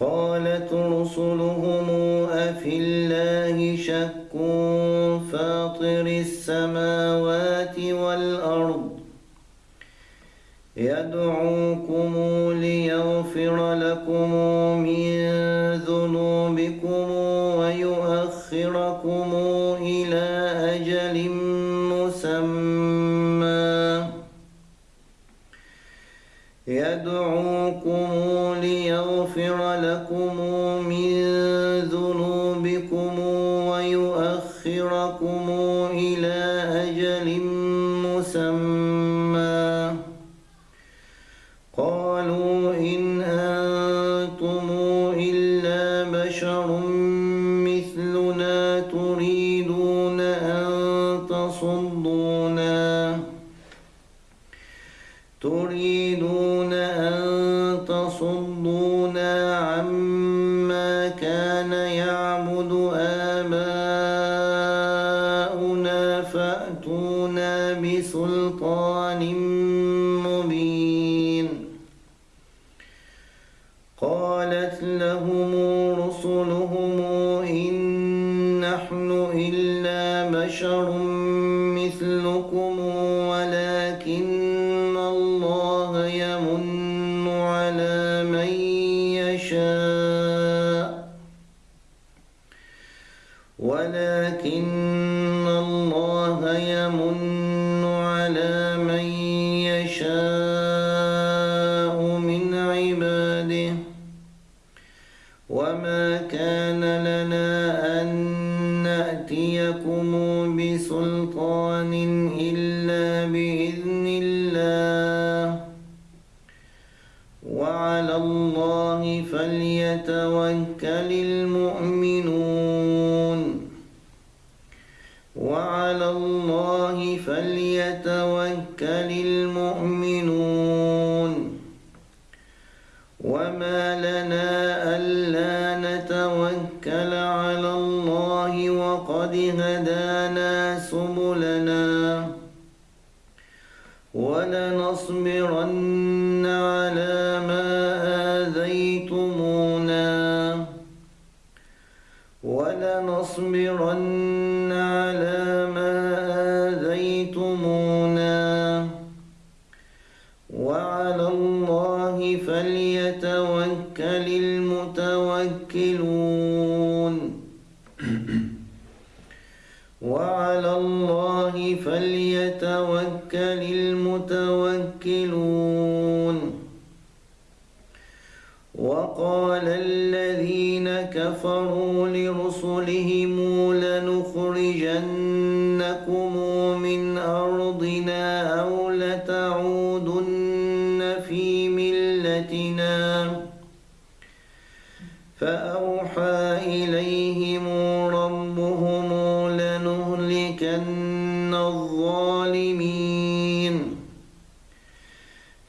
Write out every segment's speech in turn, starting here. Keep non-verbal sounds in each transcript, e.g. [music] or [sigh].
قالت رسلهم أفي الله شك فاطر السماوات والأرض يدعوكم ليغفر لكم من ذنوبكم ويؤخركم من ذنوبكم ويؤخركم إلى أجل مسمى. قالوا إن أنتم إلا بشر مثلنا تريدون أن تصدونا. تريدون المؤمنون. وعلى الله فليتوكل المؤمنون. وما لنا ألا نتوكل على الله وقد هدانا سبلنا. ولنصبرن لتعودن في ملتنا. فأوحى إليهم ربهم لنهلكن الظالمين.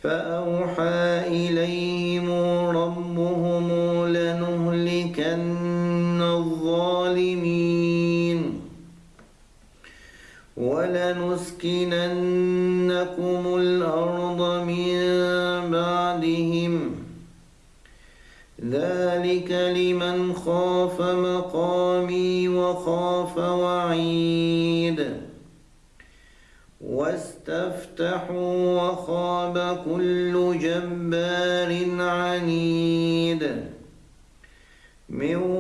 فأوحى إليهم ربهم لنهلكن الظالمين. ولنسكننكم خاف مقامي وخاف وعيد. واستفتحوا وخاب كل جبار عنيد. من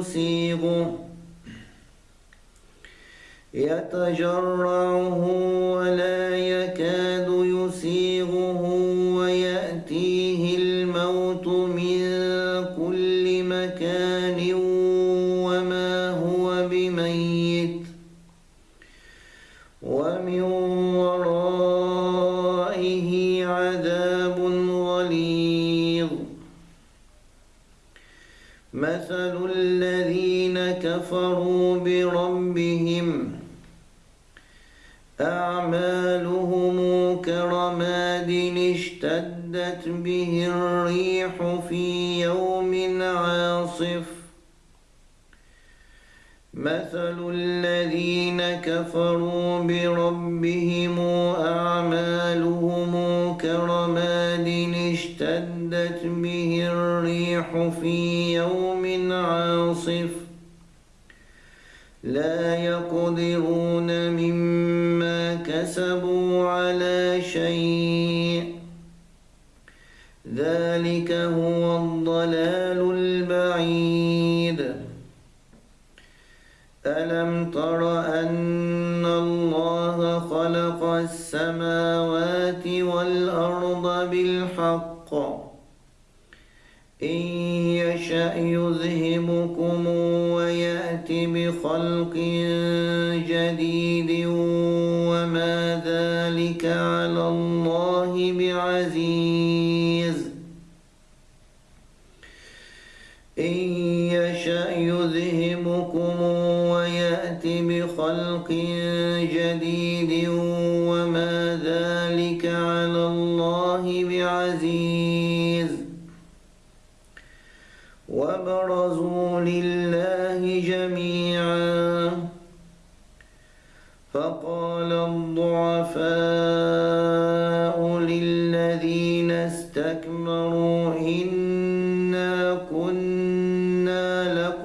يسيغه يتجرعه ولا عاصف مثل الذين كفروا بربهم أعمالهم كرماد اشتدت به الريح في يوم عاصف. لا يقدرون مما كسبوا على شيء ذلك هو الضلال البعيد. ألم تر أن الله خلق السماوات والأرض بالحق؟ إن يشأ يذهبكم ويأتي بخلق جديد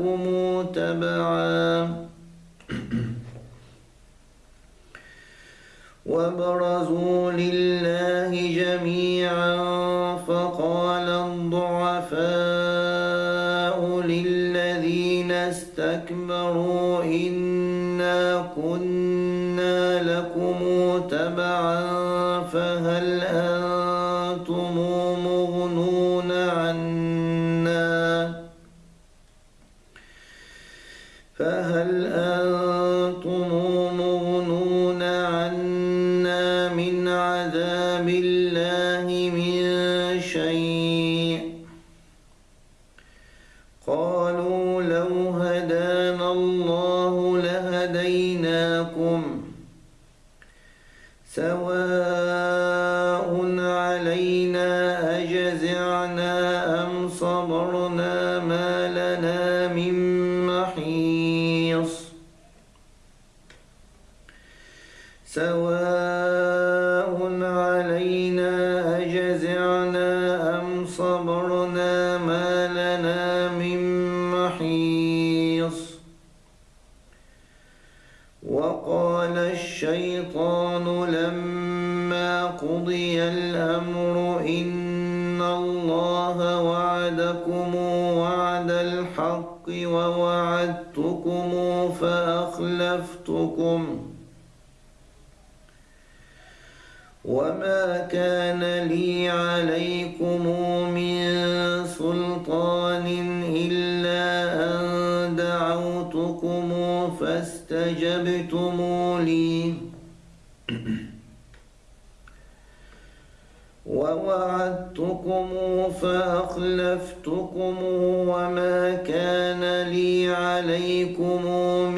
لكم تبعا [clears throat] وبرزوا لله جميعا فقال الضعفاء للذين استكبروا إنا كنا لكم تبعا فهل علينا أجزعنا أم صبرنا ما لنا من محيص. وقال الشيطان لما قضي الأمر إن الله وعدكم وعد الحق ووعدتكم فأخلفتكم. وما كان لي عليكم من سلطان إلا أن دعوتكم فاستجبتم لي. [clears throat] ووعدتكم فأخلفتكم وما كان لي عليكم من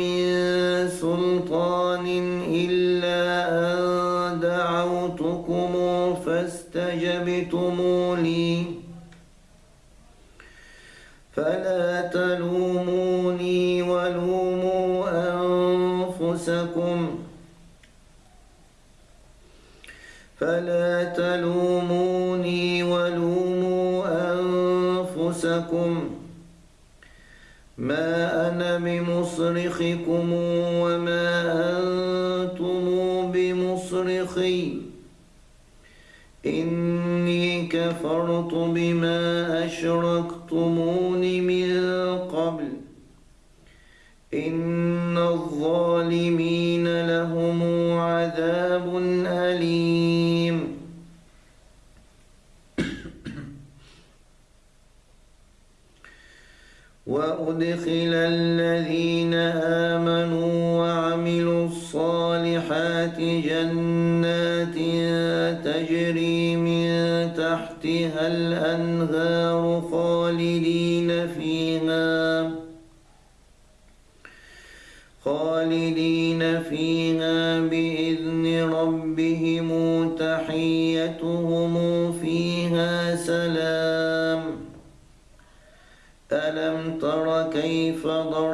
فلا تلوموني ولوموا أنفسكم. ما أنا بمصرخكم وما أنتم بمصرخي. إني كفرت بما أشركتمون من آمنوا وعملوا الصالحات جنات تجري من تحتها الأنهار خالدين فيها خالدين فيها بإذن ربهم تحيتهم فيها سلام. ألم تر كيف ضرب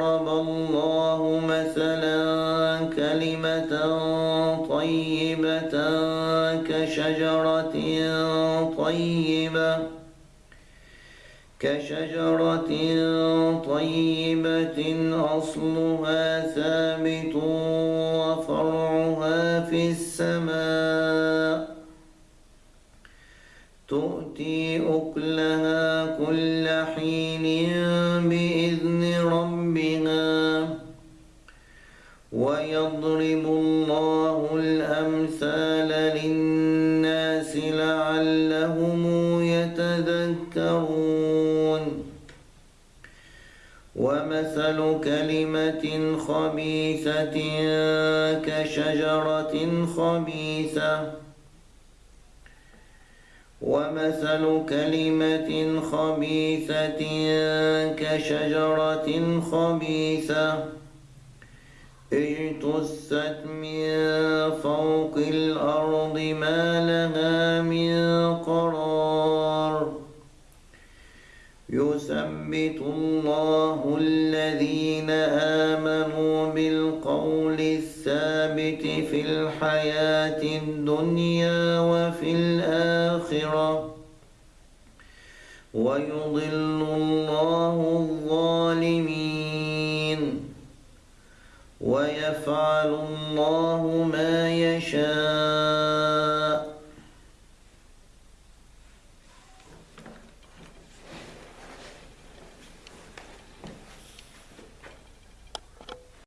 كشجرة طيبة أصلها ثابت وفرعها في السماء. تؤتي ومثل كلمة خبيثة كشجرة خبيثة. ومثل كلمة خبيثة كشجرة خبيثة. اجتثت من فوق الأرض ما لها يثبت الله الذين آمنوا بالقول الثابت في الحياة الدنيا وفي الآخرة. ويضل الله الظالمين. ويفعل الله ما يشاء.